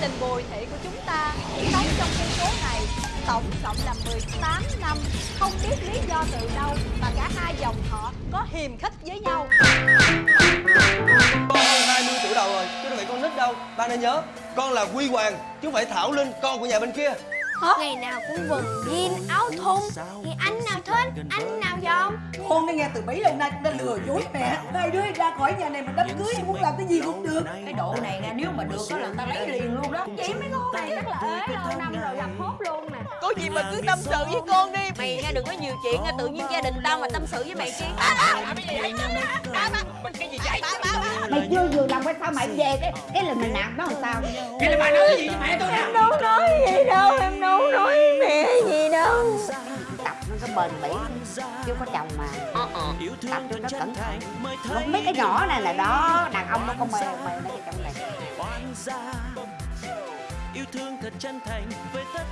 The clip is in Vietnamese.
Gia đình Bùi Thị của chúng ta sống trong khu phố này tổng cộng là 18 năm. Không biết lý do từ đâu mà cả hai dòng họ có hiềm khích với nhau. Con hơn 20 tuổi đầu rồi, chứ đâu phải con nít đâu? Ba nên nhớ, con là Quy Hoàng, chứ không phải Thảo Linh, con của nhà bên kia. Ngày nào cũng quần jean áo thun. Thì anh nào thích, anh nào dòm. Con đã nghe từ bấy lâu nay cũng đã lừa dối mẹ. Hai đứa ra khỏi nhà này mà đám cưới em muốn làm cái gì cũng được. Cái độ này nè nếu mà được đó là người ta lấy liền đó Chị mấy con này chắc là ế lâu năm rồi gặp hốt luôn nè Có gì mà cứ tâm sự với con đi Mày nghe đừng có nhiều chuyện nha Tự nhiên gia đình tao mà tâm sự với mày chi mày chưa vừa lòng hay sao mày về cái cái là mày nạt nó làm sao Cái là bà nói cái gì với mẹ tôi nè đâu nói gì đâu, em đâu nói mẹ gì đâu tập nó có bền bỉ chứ có chồng mà tập cho nó cẩn thận không biết cái nhỏ này là đó đàn ông nó không mê mê mấy cái chồng này yêu thương thật chân thành với tất